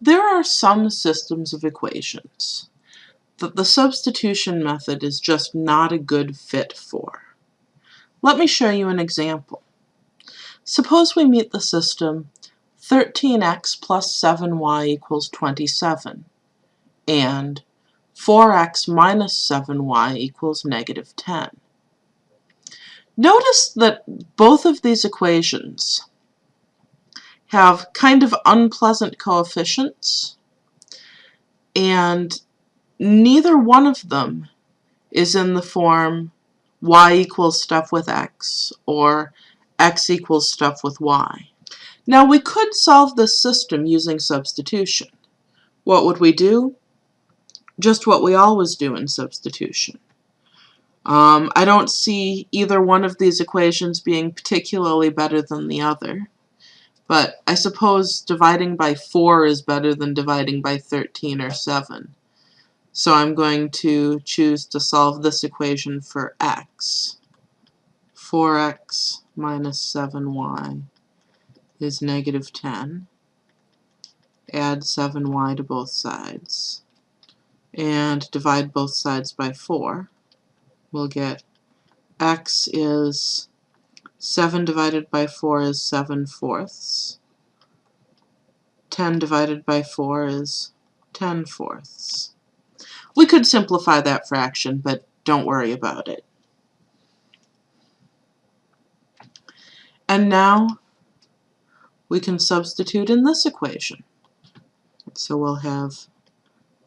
There are some systems of equations that the substitution method is just not a good fit for. Let me show you an example. Suppose we meet the system 13x plus 7y equals 27 and 4x minus 7y equals negative 10. Notice that both of these equations have kind of unpleasant coefficients, and neither one of them is in the form y equals stuff with x or x equals stuff with y. Now we could solve this system using substitution. What would we do? Just what we always do in substitution. Um, I don't see either one of these equations being particularly better than the other. But I suppose dividing by 4 is better than dividing by 13 or 7. So I'm going to choose to solve this equation for x. 4x minus 7y is negative 10. Add 7y to both sides. And divide both sides by 4. We'll get x is 7 divided by 4 is 7 fourths. 10 divided by 4 is 10 fourths. We could simplify that fraction, but don't worry about it. And now we can substitute in this equation. So we'll have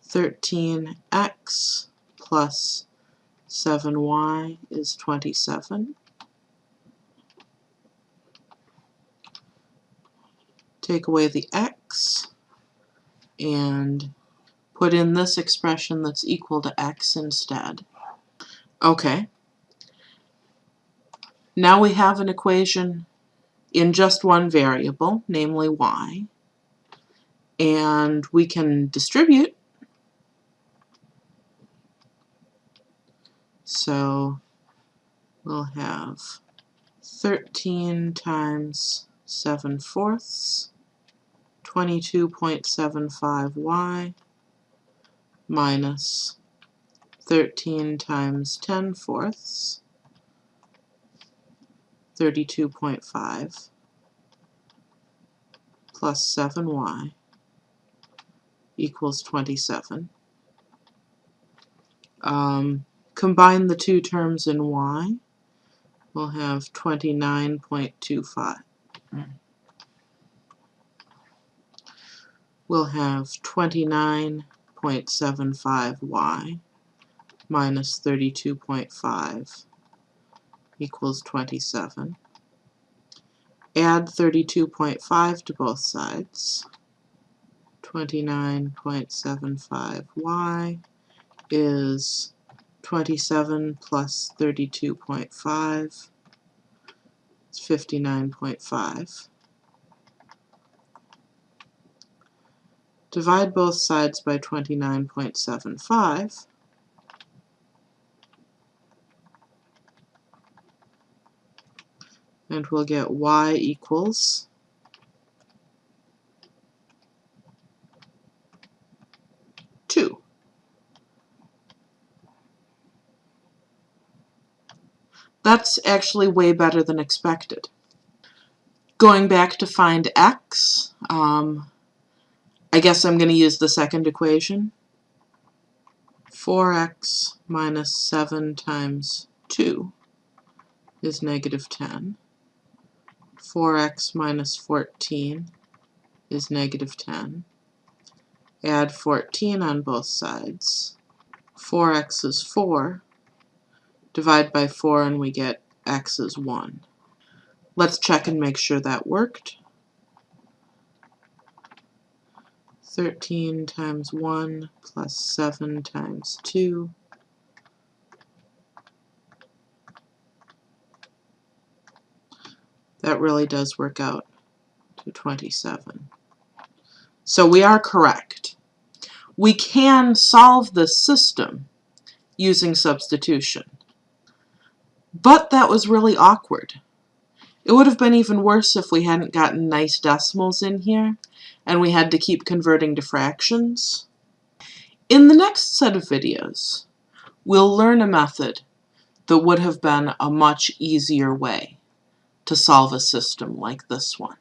13x plus 7y is 27. Take away the x and put in this expression that's equal to x instead. Okay. Now we have an equation in just one variable, namely y, and we can distribute. So we'll have 13 times 7 fourths 22.75y minus 13 times 10 fourths, 32.5 plus 7y equals 27. Um, combine the two terms in y, we'll have 29.25 we'll have 29.75y minus 32.5 equals 27. Add 32.5 to both sides. 29.75y is 27 plus 32.5 It's 59.5. Divide both sides by 29.75. And we'll get y equals two. That's actually way better than expected. Going back to find x, um, I guess I'm going to use the second equation. 4x minus 7 times 2 is negative 10. 4x minus 14 is negative 10. Add 14 on both sides. 4x is 4. Divide by 4 and we get x is 1. Let's check and make sure that worked. 13 times 1 plus 7 times 2 that really does work out to 27. So we are correct. We can solve this system using substitution. But that was really awkward. It would have been even worse if we hadn't gotten nice decimals in here and we had to keep converting to fractions. In the next set of videos, we'll learn a method that would have been a much easier way to solve a system like this one.